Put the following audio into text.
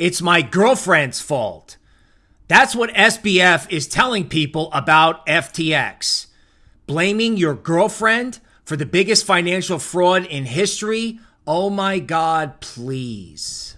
It's my girlfriend's fault. That's what SBF is telling people about FTX. Blaming your girlfriend for the biggest financial fraud in history? Oh my God, please.